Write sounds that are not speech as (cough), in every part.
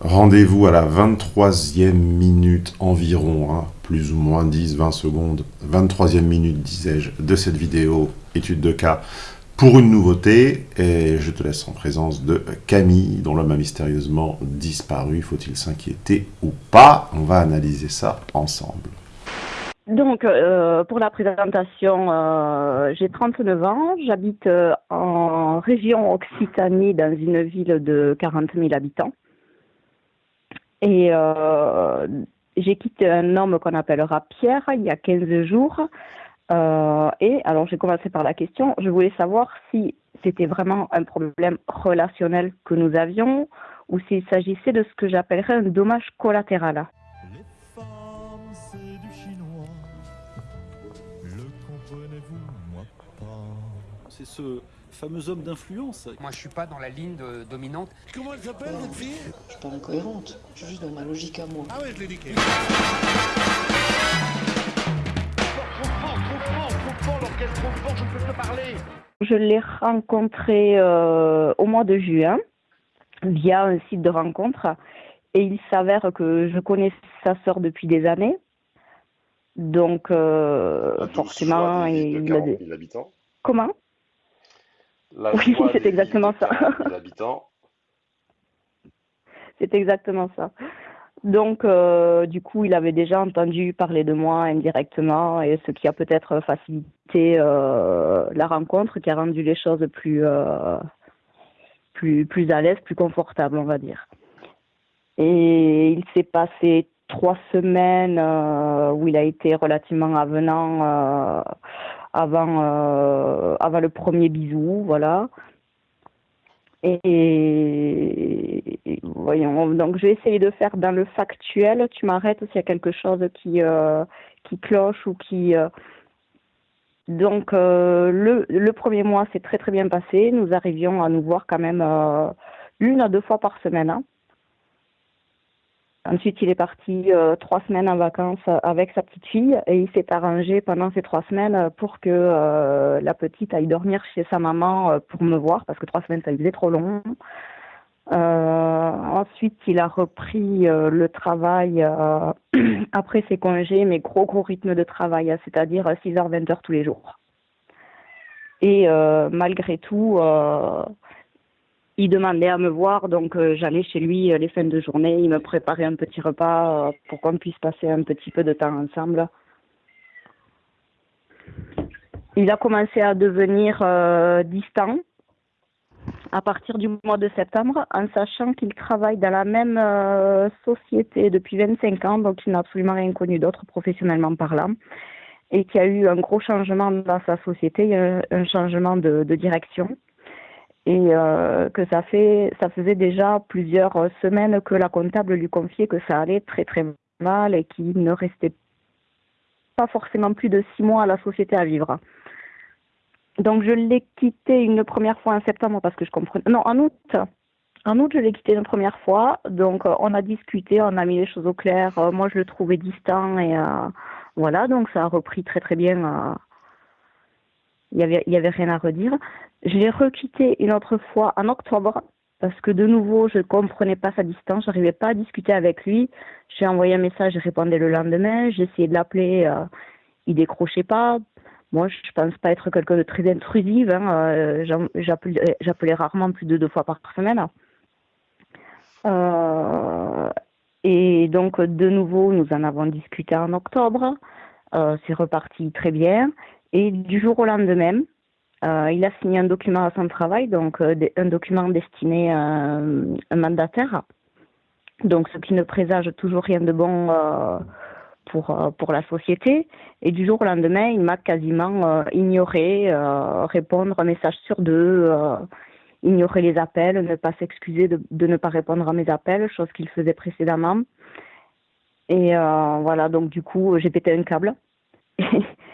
Rendez-vous à la 23e minute environ, hein, plus ou moins 10-20 secondes, 23e minute disais-je, de cette vidéo étude de cas pour une nouveauté. Et je te laisse en présence de Camille, dont l'homme a mystérieusement disparu. Faut-il s'inquiéter ou pas? On va analyser ça ensemble. Donc, euh, pour la présentation, euh, j'ai 39 ans, j'habite euh, en région Occitanie dans une ville de 40 000 habitants. Et euh, j'ai quitté un homme qu'on appellera Pierre il y a 15 jours. Euh, et alors j'ai commencé par la question, je voulais savoir si c'était vraiment un problème relationnel que nous avions ou s'il s'agissait de ce que j'appellerais un dommage collatéral. Les femmes, c'est du chinois. Le comprenez-vous, moi pas. C'est ce fameux homme d'influence. Moi, je suis pas dans la ligne dominante. Comment elle s'appelle, votre fille? Je suis pas incohérente. Je suis juste dans ma logique à moi. Ah ouais, je l'ai dit. Trop fort, trop fort, trop fort, l'orchestre trop fort, je ne peux pas parler. Je l'ai rencontré euh, au mois de juin via un site de rencontre et il s'avère que je connais sa sœur depuis des années. Donc, euh, forcément, il, il a des... habitants. Comment? Oui, c'est exactement ça. (laughs) c'est exactement ça. Donc, euh, du coup, il avait déjà entendu parler de moi indirectement, et ce qui a peut-être facilité euh, la rencontre, qui a rendu les choses plus, euh, plus, plus à l'aise, plus confortables, on va dire. Et il s'est passé trois semaines où il a été relativement avenant avant, euh, avant le premier bisou, voilà. Et, voyons, donc je vais essayer de faire dans le factuel. Tu m'arrêtes s'il y a quelque chose qui, euh, qui cloche ou qui. Euh, donc le, le premier mois s'est très très bien passé. Nous arrivions à nous voir quand même une à deux fois par semaine. Hein. Ensuite, il est parti euh, trois semaines en vacances avec sa petite fille et il s'est arrangé pendant ces trois semaines pour que euh, la petite aille dormir chez sa maman euh, pour me voir parce que trois semaines, ça faisait trop long. ensuite, il a repris le travail (clears throat) après ses congés, mais gros gros rythme de travail, c'est-à-dire 6h, 20h tous les jours. Et malgré tout, il demandait à me voir, donc euh, j'allais chez lui euh, les fins de journée, il me préparait un petit repas euh, pour qu'on puisse passer un petit peu de temps ensemble. Il a commencé à devenir distant à partir du mois de septembre, en sachant qu'il travaille dans la même société depuis 25 ans, donc il n'a absolument rien connu d'autre professionnellement parlant, et qu'il y a eu un gros changement dans sa société, un changement de direction et euh, que ça fait ça faisait déjà plusieurs semaines que la comptable lui confiait que ça allait très très mal et qu'il ne restait pas forcément plus de six mois à la société à vivre. Donc je l'ai quitté une première fois en septembre parce que je comprenais. Non, en août. En août, je l'ai quitté une première fois. Donc on a discuté, on a mis les choses au clair. Euh, moi, je le trouvais distant et euh, voilà. Donc ça a repris très très bien. Il y avait avait rien à redire. Je l'ai requitté une autre fois en octobre parce que de nouveau, je ne comprenais pas sa distance, je n'arrivais pas à discuter avec lui. J'ai envoyé un message, il répondait le lendemain, j'ai essayé de l'appeler, euh, il décrochait pas. Moi, je pense pas être quelqu'un de très intrusif, hein, euh, j'appelais rarement plus de deux fois par semaine. Euh, et donc, de nouveau, nous en avons discuté en octobre. Euh, c'est reparti très bien. Et du jour au lendemain, euh, il a signé un document à son travail, donc euh, un document destiné à un, mandataire. Donc, ce qui ne présage toujours rien de bon euh, pour, pour la société. Et du jour au lendemain, il m'a quasiment ignoré, répondre un message sur deux, ignorer les appels, ne pas s'excuser de, de, ne pas répondre à mes appels, chose qu'il faisait précédemment. Et voilà, donc du coup, j'ai pété un câble. (laughs)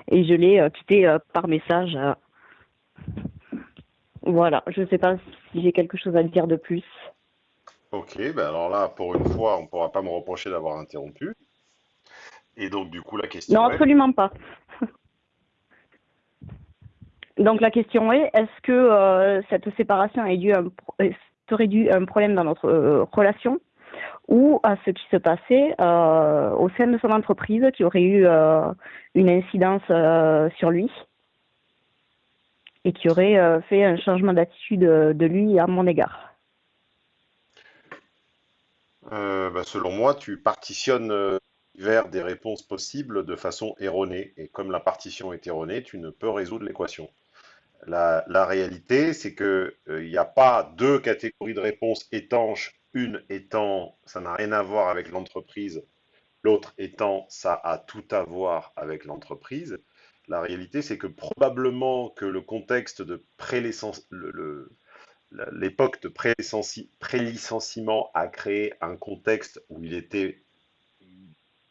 et je l'ai quitté par message voilà, je ne sais pas si j'ai quelque chose à dire de plus. Ok, ben alors là, pour une fois, on ne pourra pas me reprocher d'avoir interrompu. Et donc, du coup, la question Non, absolument pas. (laughs) Donc, la question est, est-ce que euh, cette séparation a dû un, serait dû un problème dans notre euh, relation? Ou à ce qui se passait euh, au sein de son entreprise qui aurait eu une incidence sur lui? Et qui aurait euh, fait un changement d'attitude de lui à mon égard. Euh, bah, selon moi, tu partitionnes euh, vers des réponses possibles de façon erronée. Et comme la partition est erronée, tu ne peux résoudre l'équation. La, la réalité, c'est que euh, il n'y a pas deux catégories de réponses étanches. Une étant, ça n'a rien à voir avec l'entreprise. L'autre étant, ça a tout à voir avec l'entreprise. La réalité, c'est que probablement que le contexte de l'époque de prélicenci- prélicenciement a créé un contexte où il était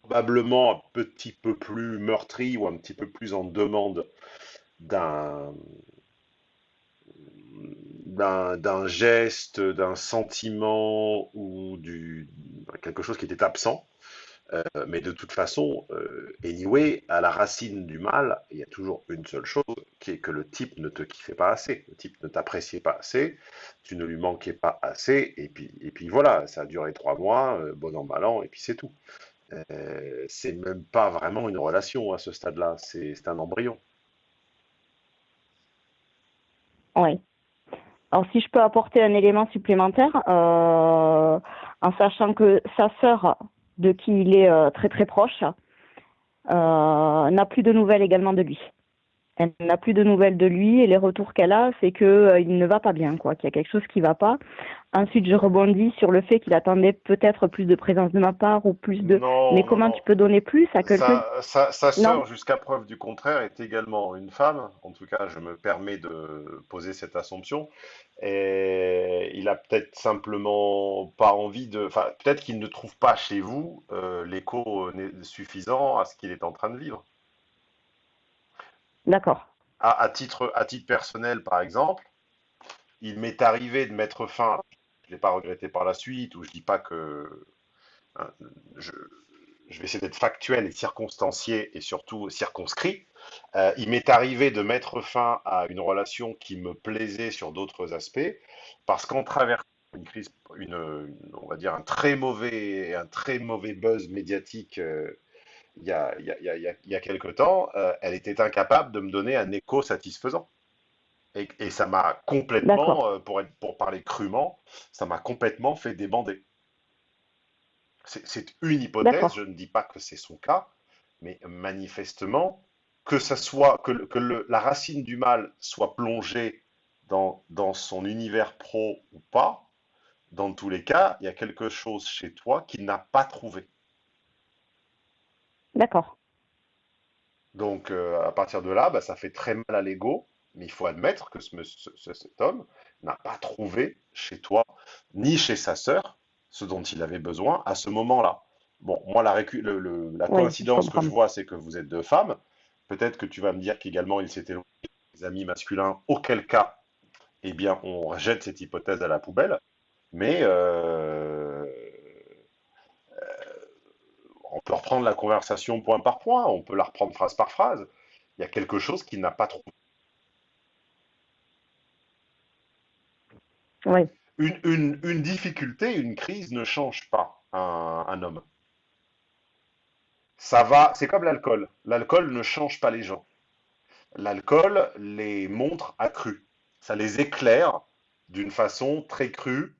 probablement un petit peu plus meurtri ou un petit peu plus en demande d'un d'un geste, d'un sentiment ou du quelque chose qui était absent. Euh, mais de toute façon, euh, anyway, à la racine du mal, il y a toujours une seule chose, qui est que le type ne te kiffait pas assez, le type ne t'appréciait pas assez, tu ne lui manquais pas assez, et puis, et puis voilà, ça a duré trois mois, euh, bon an, mal an, et puis c'est tout. Euh, c'est même pas vraiment une relation à ce stade-là, c'est un embryon. Oui. Alors si je peux apporter un élément supplémentaire, en sachant que sa sœur, de qui il est euh, très très proche, euh, n'a plus de nouvelles également de lui. Elle n'a plus de nouvelles de lui et les retours qu'elle a, c'est que euh, il ne va pas bien, quoi, qu'il y a quelque chose qui va pas. Ensuite, je rebondis sur le fait qu'il attendait peut-être plus de présence de ma part ou plus de. Non, Mais comment non. tu peux donner plus à quelqu'un? Sa, sa, sœur, jusqu'à preuve du contraire, est également une femme. En tout cas, je me permets de poser cette assumption. Et il a peut-être simplement pas envie de... Enfin, peut-être qu'il ne trouve pas chez vous euh, l'écho né- suffisant à ce qu'il est en train de vivre. D'accord. À, titre, personnel, par exemple, il m'est arrivé de mettre fin, je ne l'ai pas regretté par la suite, ou je dis pas que... hein, je, vais essayer d'être factuel et circonstancié et surtout circonscrit. Euh, il m'est arrivé de mettre fin à une relation qui me plaisait sur d'autres aspects, parce qu'en traversant une crise, on va dire un très mauvais, un très mauvais buzz médiatique euh, il y a, il y a, il y a, il y a- il y a quelque temps, euh, elle était incapable de me donner un écho satisfaisant. Et, et ça m'a complètement, euh, pour être, pour parler crûment, ça m'a complètement fait débander. C'est une hypothèse, je ne dis pas que c'est son cas, mais manifestement, que ça soit, que, le- que le- la racine du mal soit plongée dans, dans son univers pro ou pas, dans tous les cas, il y a quelque chose chez toi qu'il n'a pas trouvé. D'accord. Donc, euh, à partir de là, bah, ça fait très mal à l'ego, mais il faut admettre que ce, monsieur- ce- cet homme n'a pas trouvé chez toi, ni chez sa sœur, ce dont il avait besoin à ce moment-là. Bon, moi, la, le- le- coïncidence que je vois, c'est que vous êtes deux femmes. Peut-être que tu vas me dire qu'également il s'était éloigné des amis masculins, auquel cas, eh bien, on rejette cette hypothèse à la poubelle. Mais euh, on peut reprendre la conversation point par point, on peut la reprendre phrase par phrase. Il y a quelque chose qu'il n'a pas trouvé. Oui. Une, une- une difficulté, une crise ne change pas un, un homme. Ça va, c'est comme l'alcool. L'alcool ne change pas les gens. L'alcool les montre accrus. Ça les éclaire d'une façon très crue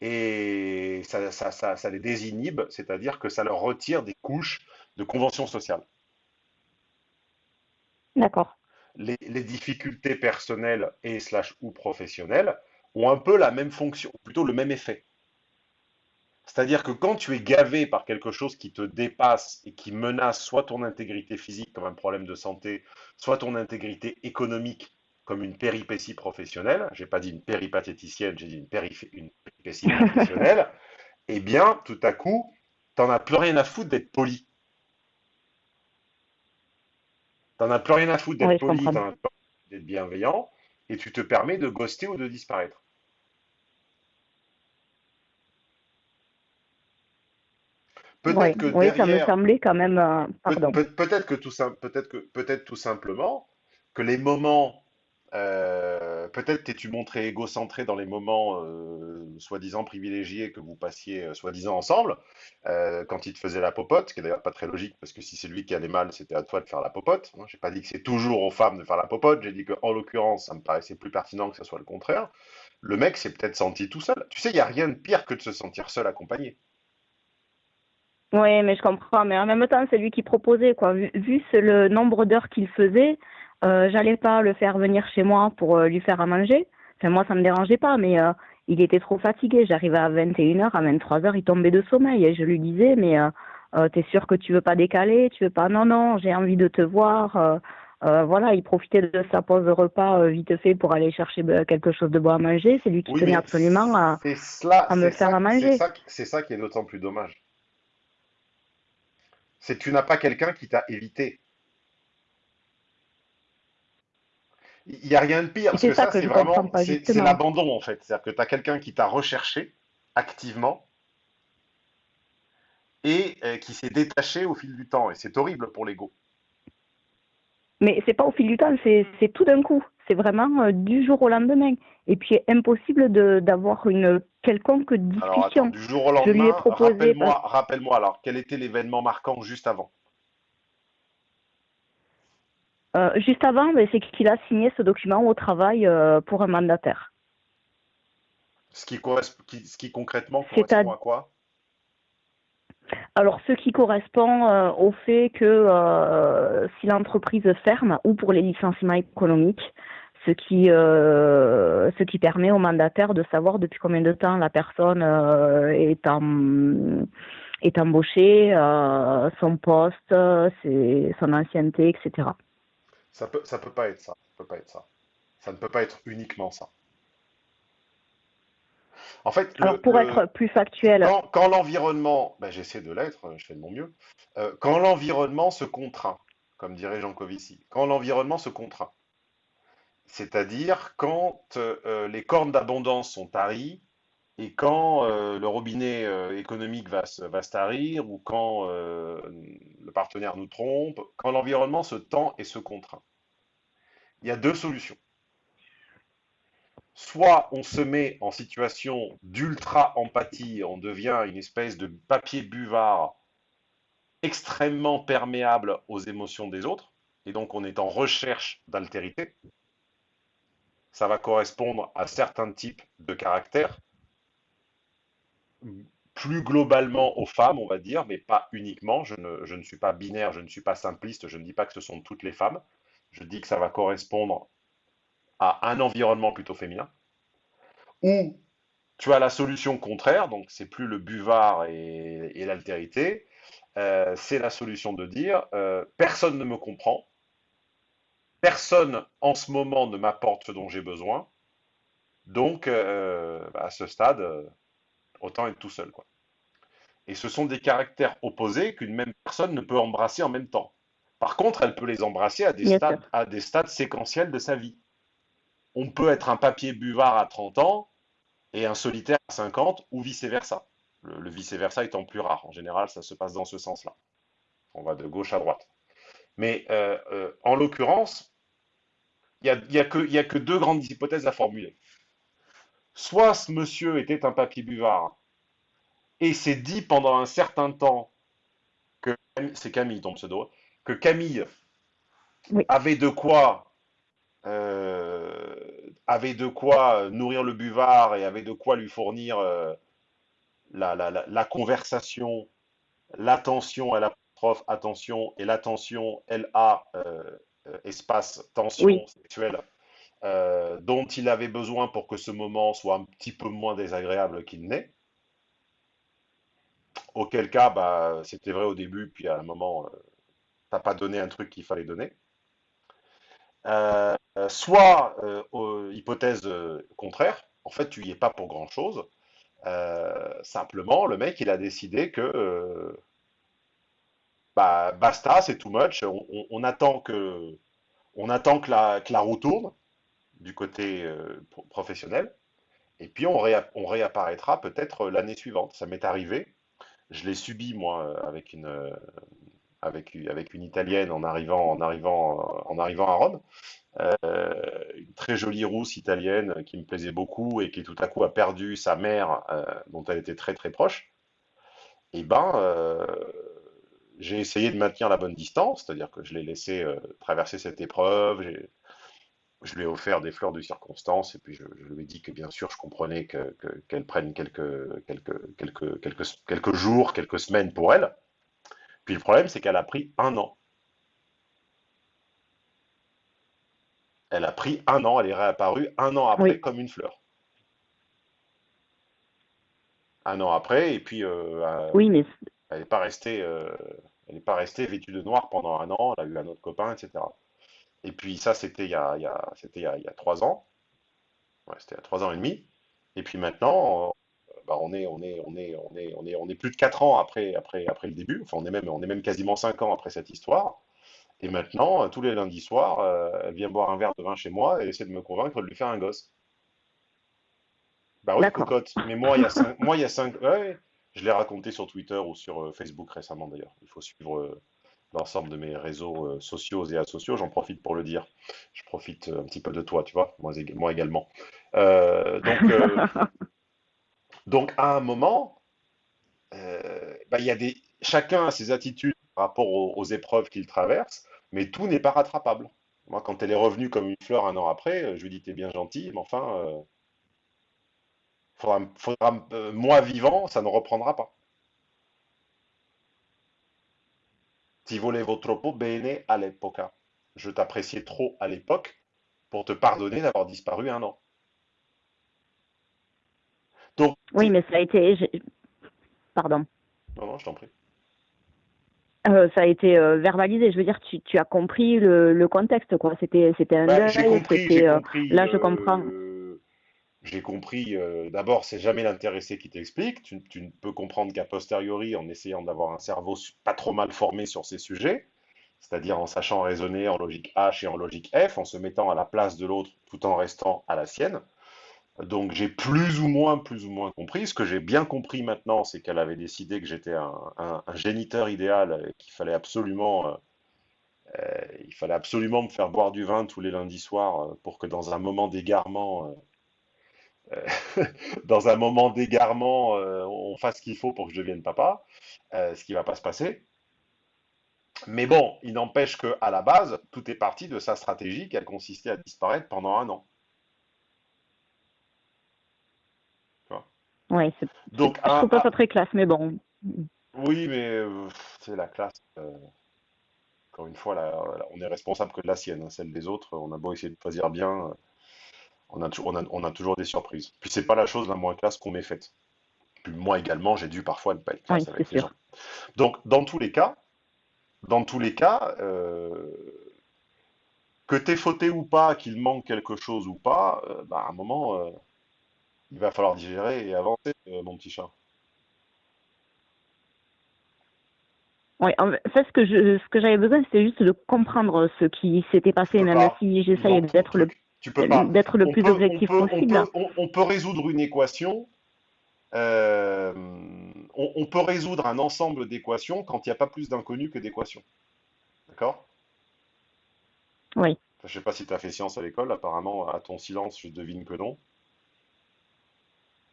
et ça, ça- ça- ça les désinhibe, c'est-à-dire que ça leur retire des couches de convention sociale. D'accord. les, les difficultés personnelles et slash ou professionnelles ont un peu la même fonction, ou plutôt le même effet. C'est-à-dire que quand tu es gavé par quelque chose qui te dépasse et qui menace soit ton intégrité physique comme un problème de santé, soit ton intégrité économique comme une péripétie professionnelle, j'ai pas dit une péripatéticienne, j'ai dit une, une péripétie professionnelle, (laughs) eh bien, tout à coup, t'en as plus rien à foutre d'être poli. T'en as plus rien à foutre d'être Oui, poli, t'en as plus rien à foutre d'être bienveillant, et tu te permets de ghoster ou de disparaître. Peut-être Oui, que oui, ça me derrière, semblait quand même. euh, peut- peut- peut-être que tout peut-être que peut-être tout simplement que les moments Euh, peut-être t'es-tu montré égocentré dans les moments euh, soi-disant privilégiés que vous passiez euh, soi-disant ensemble, quand il te faisait la popote, ce qui est d'ailleurs pas très logique, parce que si c'est lui qui allait mal, c'était à toi de faire la popote. Moi, j'ai pas dit que c'est toujours aux femmes de faire la popote, j'ai dit qu'en l'occurrence, ça me paraissait plus pertinent que ce soit le contraire. Le mec s'est peut-être senti tout seul. Tu sais, il n'y a rien de pire que de se sentir seul accompagné. Oui, mais je comprends. Mais en même temps, c'est lui qui proposait, quoi. Vu, vu le nombre d'heures qu'il faisait, euh, j'allais pas le faire venir chez moi pour euh, lui faire à manger. Enfin, moi, ça me dérangeait pas, mais euh, il était trop fatigué. J'arrivais à 21h, à 23h, il tombait de sommeil. Et je lui disais, mais euh, t'es sûr que tu veux pas décaler? Tu veux pas? Non, non, j'ai envie de te voir. Euh, voilà, il profitait de sa pause repas euh, vite fait pour aller chercher euh, quelque chose de bon à manger. C'est lui qui Oui, tenait absolument à, c'est cela, à me faire ça, à manger. c'est ça, c'est ça qui est d'autant plus dommage. C'est que tu n'as pas quelqu'un qui t'a évité. Il n'y a rien de pire, parce c'est que ça c'est vraiment, c'est l'abandon en fait. C'est-à-dire que tu as quelqu'un qui t'a recherché activement et euh, qui s'est détaché au fil du temps. Et c'est horrible pour l'ego. Mais c'est pas au fil du temps, c'est tout d'un coup. C'est vraiment euh, du jour au lendemain. Et puis impossible de d'avoir une quelconque Alors attends, discussion. du jour au lendemain, rappelle-moi alors, quel était l'événement marquant juste avant? Euh, juste avant, ben, c'est qu'il a signé ce document au travail euh, pour un mandataire. Ce qui, ce concrètement à- correspond à quoi? Alors, ce qui correspond euh, au fait que euh, si l'entreprise ferme ou pour les licenciements économiques, ce qui euh, ce qui permet au mandataire de savoir depuis combien de temps la personne est en est embauchée, son poste, ses- son ancienneté, etc. Ça peut, ça peut pas être ça. Ça peut pas être ça. Ça ne peut pas être uniquement ça. En fait, le- Alors, pour le- être plus factuel, quand, quand l'environnement, ben, j'essaie de l'être, je fais de mon mieux, euh, quand l'environnement se contraint, comme dirait Jean Covici, quand l'environnement se contraint, c'est-à-dire quand euh, les cornes d'abondance sont taries et quand euh, le robinet euh, économique va se, tarir ou quand euh, le partenaire nous trompe, quand l'environnement se tend et se contraint. Il y a deux solutions. Soit on se met en situation d'ultra-empathie, on devient une espèce de papier buvard extrêmement perméable aux émotions des autres, et donc on est en recherche d'altérité. Ça va correspondre à certains types de caractères, plus globalement aux femmes, on va dire, mais pas uniquement. Je ne, suis pas binaire, je ne suis pas simpliste, je ne dis pas que ce sont toutes les femmes. Je dis que ça va correspondre à un environnement plutôt féminin, ou tu as la solution contraire, donc c'est plus le buvard et, l'altérité, euh, c'est la solution de dire euh, personne ne me comprend, personne en ce moment ne m'apporte ce dont j'ai besoin, donc euh, à ce stade, autant être tout seul. Quoi. Et ce sont des caractères opposés qu'une même personne ne peut embrasser en même temps. Par contre, elle peut les embrasser à des, Bien stades, sûr. à des stades séquentiels de sa vie. On peut être un papier buvard à 30 ans et un solitaire à 50 ou vice-versa. Le, le vice-versa étant plus rare. En général, ça se passe dans ce sens-là. On va de gauche à droite. Mais euh, euh, en l'occurrence, il n'y a, il y a que il y a que deux grandes hypothèses à formuler. Soit ce monsieur était un papier buvard et s'est dit pendant un certain temps que c'est Camille ton pseudo, que Camille Oui. avait de quoi euh, avait de quoi nourrir le buvard et avait de quoi lui fournir euh, la, la- la- la conversation, l'attention à l'apostrophe attention et l'attention LA euh, euh, espace tension Oui. sexuelle euh, dont il avait besoin pour que ce moment soit un petit peu moins désagréable qu'il n'est. Auquel cas, bah, c'était vrai au début, puis à un moment, euh, t'as pas donné un truc qu'il fallait donner. Euh, soit, euh, hypothèse contraire, en fait, tu y es pas pour grand-chose. Euh, simplement, le mec, il a décidé que bah, basta, c'est too much. On, on- on attend que, on attend que la, que la roue tourne du côté euh, pro- professionnel, et puis on, réa- on réapparaîtra peut-être l'année suivante. Ça m'est arrivé. Je l'ai subi, moi, euh, avec une, euh, Italienne en arrivant, à Rome. Euh, une très jolie rousse italienne qui me plaisait beaucoup et qui tout à coup a perdu sa mère, euh, dont elle était très très proche. Et ben, euh, j'ai essayé de maintenir la bonne distance, c'est-à-dire que je l'ai laissé euh, traverser cette épreuve. Je lui ai offert des fleurs de circonstance et puis je, je lui ai dit que bien sûr je comprenais que, que- qu'elle prenne quelques, quelques, quelques, quelques, quelques jours, quelques semaines pour elle. Puis le problème, c'est qu'elle a pris un an. Elle a pris un an, elle est réapparue un an après Oui. comme une fleur. Un an après, et puis euh, Oui, mais elle n'est pas restée, euh, elle n'est pas restée vêtue de noir pendant un an, elle a eu un autre copain, etc. Et puis ça, c'était il y a, il y a- c'était il y a, il y a trois ans. Ouais, c'était il y a trois ans et demi. Et puis maintenant, bah, on est, on est, on est, on est, on est, on est plus de quatre ans après, après, après le début. Enfin, on est même, on est même quasiment cinq ans après cette histoire. Et maintenant, euh, tous les lundis soirs, euh, elle vient boire un verre de vin chez moi et essaie de me convaincre de lui faire un gosse. Bah oui, cocotte. Mais moi, il y a cinq, moi, il y a cinq, ouais, je l'ai raconté sur Twitter ou sur euh, Facebook récemment d'ailleurs. Il faut suivre euh, l'ensemble de mes réseaux euh, sociaux et asociaux. J'en profite pour le dire. Je profite euh, un petit peu de toi, tu vois, moi, ég- moi également. Euh, donc, euh, (laughs) donc, à un moment, euh, bah, y a des, chacun a ses attitudes par rapport aux, aux épreuves qu'il traverse, mais tout n'est pas rattrapable. Moi, quand elle est revenue comme une fleur un an après, je lui dis, t'es bien gentil, mais enfin, faudra, faudra- moi vivant, ça ne reprendra pas. Ti volevo troppo bene all'epoca. Je t'appréciais trop à l'époque pour te pardonner d'avoir disparu un an. Donc, oui, mais ça a été. Pardon. non, non, je t'en prie. Euh, ça a été euh, verbalisé. Je veux dire, tu, tu as compris le, le contexte, quoi. C'était, c'était un Bah, j'ai compris, euh, compris. là, je comprends. J'ai compris. euh, D'abord, c'est jamais l'intéressé qui t'explique. Tu, ne peux comprendre qu'à posteriori, en essayant d'avoir un cerveau pas trop mal formé sur ces sujets, c'est-à-dire en sachant raisonner en logique H et en logique F, en se mettant à la place de l'autre tout en restant à la sienne. Donc j'ai plus ou moins, plus ou moins compris. Ce que j'ai bien compris maintenant, c'est qu'elle avait décidé que j'étais un, géniteur idéal, et qu'il fallait absolument, euh, euh, il fallait absolument me faire boire du vin tous les lundis soirs pour que dans un moment d'égarement, (laughs) dans un moment d'égarement, euh, on fasse ce qu'il faut pour que je devienne papa, euh, ce qui va pas se passer. Mais bon, il n'empêche que à la base, tout est parti de sa stratégie qui a consisté à disparaître pendant un an. C'est, Donc, je un- trouve pas ça très classe, mais bon. Oui, mais euh, c'est la classe. euh, encore une fois, là, on est responsable que de la sienne. hein, celle des autres, on a beau essayer de choisir bien, euh, on a, tou- on a, on a toujours des surprises. Puis c'est pas la chose la moins classe qu'on m'ait faite. Puis moi également, j'ai dû parfois ne pas être classe Oui, avec les sûr. gens. Donc, dans tous les cas, dans tous les cas, euh, que t'aies fauté ou pas, qu'il manque quelque chose ou pas, euh, bah, à un moment, euh, il va falloir digérer et avancer, mon petit chat. En fait, ce que je, ce que j'avais besoin, c'était juste de comprendre ce qui s'était passé, même si j'essaye d'être le, tu peux pas. d'être le on plus peut, objectif on peut, possible. On peut, on- on peut résoudre une équation. euh, on, peut résoudre un ensemble d'équations quand il n'y a pas plus d'inconnus que d'équations. D'accord? Oui. Enfin, Je sais pas si tu as fait science à l'école, apparemment, à ton silence, je devine que non.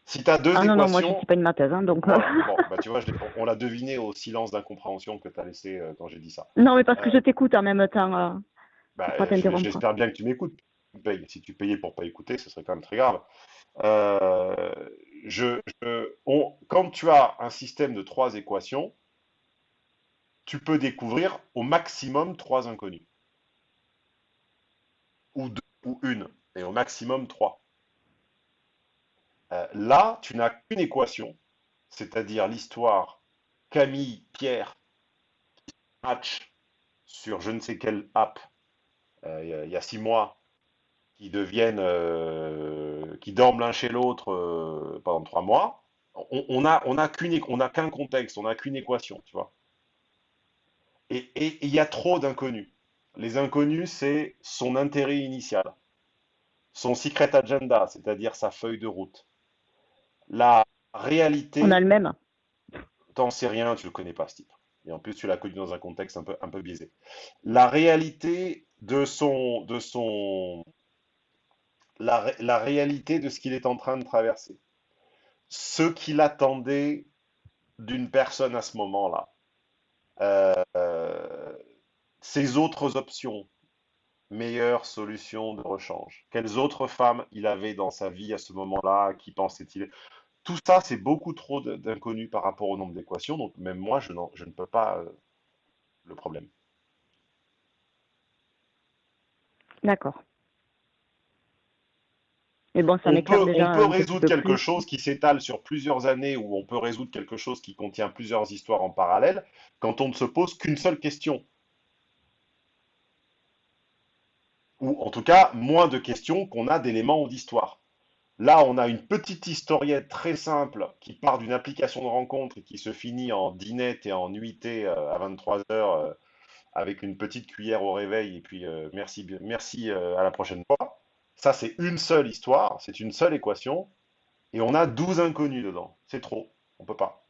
Si tu as deux Ah non, non, moi, je équations. suis pas une matheuse, hein, donc. Voilà, bon, bah, tu vois, je on l'a deviné au silence d'incompréhension que tu as laissé euh, quand j'ai dit ça. non, mais parce que Euh, je t'écoute en même temps. euh, Bah, j'espère bien que tu m'écoutes. Si tu payais pour pas écouter, ce serait quand même très grave. Euh, quand tu as un système de trois équations, tu peux découvrir au maximum trois inconnus. Ou deux, ou une. Et au maximum trois. Euh, là, tu n'as qu'une équation, c'est-à-dire l'histoire Camille-Pierre match sur je ne sais quelle app euh, il y a six mois qui deviennent, euh, qui dorment l'un chez l'autre euh, pendant trois mois, on, on a, on a on a qu'un contexte, on n'a qu'une équation, tu vois. Et il y a trop d'inconnus. Les inconnus, c'est son intérêt initial, son secret agenda, c'est-à-dire sa feuille de route. La réalité, On a le même. t'en sais rien, tu le connais pas, ce type. Et en plus, tu l'as connu dans un contexte un peu, un peu biaisé. La réalité de son, de son, la, la réalité de ce qu'il est en train de traverser, ce qu'il attendait d'une personne à ce moment-là, euh, ses autres options, meilleures solutions de rechange, quelles autres femmes il avait dans sa vie à ce moment-là, qui pensait-il? Tout ça, c'est beaucoup trop d'inconnus par rapport au nombre d'équations, donc même moi, je, je ne peux pas euh, le problème. D'accord. Mais bon, ça On peut, déjà on peut un petit résoudre quelque plus. chose qui s'étale sur plusieurs années ou on peut résoudre quelque chose qui contient plusieurs histoires en parallèle quand on ne se pose qu'une seule question. Ou en tout cas, moins de questions qu'on a d'éléments d'histoire. Là, on a une petite historiette très simple qui part d'une application de rencontre et qui se finit en dinette et en nuitée euh, à 23 heures euh, avec une petite cuillère au réveil et puis euh, merci, merci à la prochaine fois. Ça, c'est une seule histoire, c'est une seule équation et on a 12 inconnus dedans. C'est trop, on peut pas.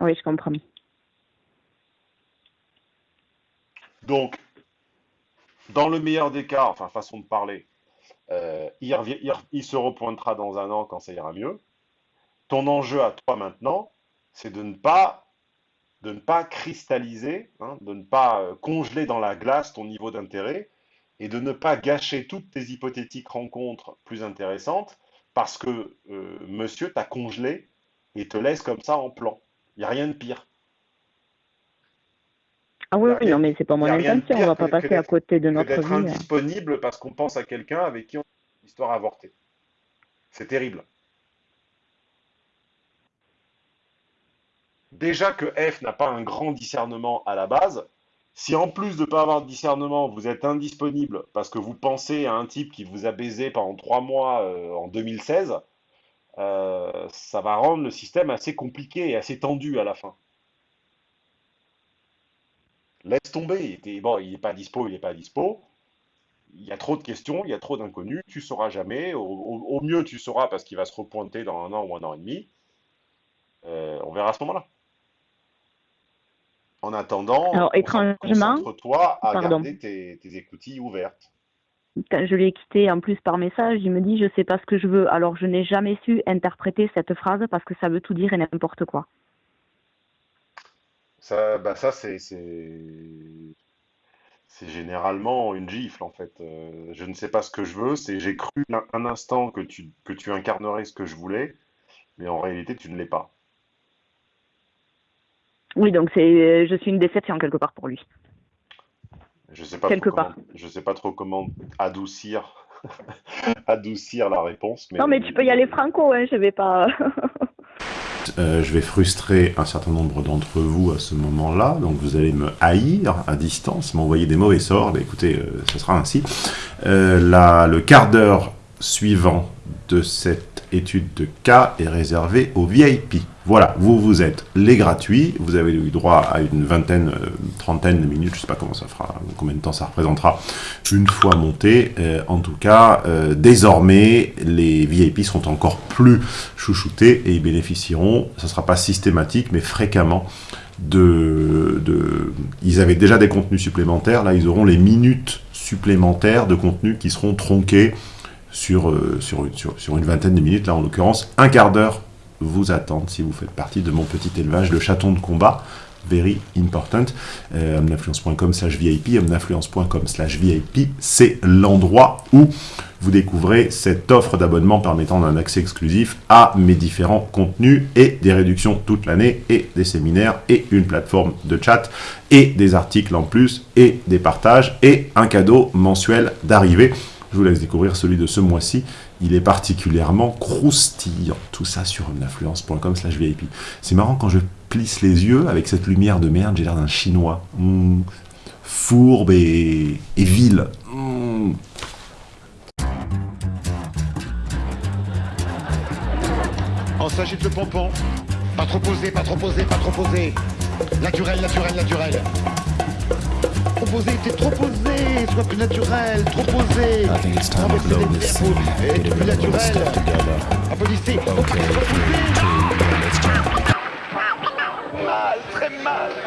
Oui, je comprends. Donc, dans le meilleur des cas, enfin façon de parler, euh, il, revient- il re- il se repointera dans un an quand ça ira mieux. Ton enjeu à toi maintenant, c'est de ne pas, de ne pas cristalliser, hein, de ne pas euh, congeler dans la glace ton niveau d'intérêt et de ne pas gâcher toutes tes hypothétiques rencontres plus intéressantes parce que euh, monsieur t'a congelé et te laisse comme ça en plan. Il n'y a rien de pire. Ah oui, oui, non, mais c'est pas mon intention. On va pas passer à côté de notre vie. hein. indisponible parce qu'on pense à quelqu'un avec qui on a une histoire avortée. C'est terrible. Déjà que F n'a pas un grand discernement à la base, si en plus de ne pas avoir de discernement, vous êtes indisponible parce que vous pensez à un type qui vous a baisé pendant trois mois euh, en 2016, euh, ça va rendre le système assez compliqué et assez tendu à la fin. Laisse tomber, il était, bon, n'est pas dispo, il n'est pas dispo. Il y a trop de questions, il y a trop d'inconnus, tu sauras jamais. Au mieux, tu sauras parce qu'il va se repointer dans un an ou un an et demi. Euh, on verra à ce moment-là. En attendant, Alors, étrangement, concentre-toi à pardon, garder tes, tes écoutilles ouvertes. quand je l'ai quitté en plus par message, il me dit je sais pas ce que je veux. Alors je n'ai jamais su interpréter cette phrase parce que ça veut tout dire et n'importe quoi. Ça, bah ça c'est, c'est, c'est généralement une gifle en fait. Euh, je ne sais pas ce que je veux, c'est j'ai cru un, un instant que tu, que tu incarnerais ce que je voulais, mais en réalité tu ne l'es pas. Oui, donc c'est je suis une déception quelque part pour lui. Je sais pas trop Quelque comment, part. je sais pas trop comment adoucir, (laughs) adoucir la réponse, Non, mais tu peux y aller franco, hein, je vais pas. (laughs) Euh, je vais frustrer un certain nombre d'entre vous à ce moment-là, donc vous allez me haïr à distance, m'envoyer des mauvais sorts, écoutez, euh, ce sera ainsi. Euh, la- le quart d'heure suivant de cette étude de cas est réservé aux VIP. Voilà, vous, vous êtes les gratuits, vous avez eu droit à une vingtaine, euh, trentaine de minutes, je sais pas comment ça fera, combien de temps ça représentera, une fois monté. Euh, en tout cas, euh, désormais, les VIP seront encore plus chouchoutés et ils bénéficieront, ce ne sera pas systématique, mais fréquemment, de. Ils avaient déjà des contenus supplémentaires, là ils auront les minutes supplémentaires de contenu qui seront tronqués sur une vingtaine de minutes, là en l'occurrence, un quart d'heure vous attendent si vous faites partie de mon petit élevage de chatons de combat. Very important. Euh, omninfluence.com slash VIP, omninfluence.com slash VIP, c'est l'endroit où vous découvrez cette offre d'abonnement permettant un accès exclusif à mes différents contenus et des réductions toute l'année et des séminaires et une plateforme de chat et des articles en plus et des partages et un cadeau mensuel d'arrivée. Je vous laisse découvrir celui de ce mois-ci. Il est particulièrement croustillant. Tout ça sur omninfluence.com slash VIP. C'est marrant quand je plisse les yeux avec cette lumière de merde, j'ai l'air d'un chinois. Mmh. Fourbe et, et vil. Mmh. On s'agite le pompon. Pas trop posé, pas trop posé, pas trop posé. Naturel, naturel, naturel. Trop posé, t'es trop posé. Sois plus naturel, trop posé. Renversez les et être plus naturel. Applaudissez. Ok, reposez. Mal, très mal.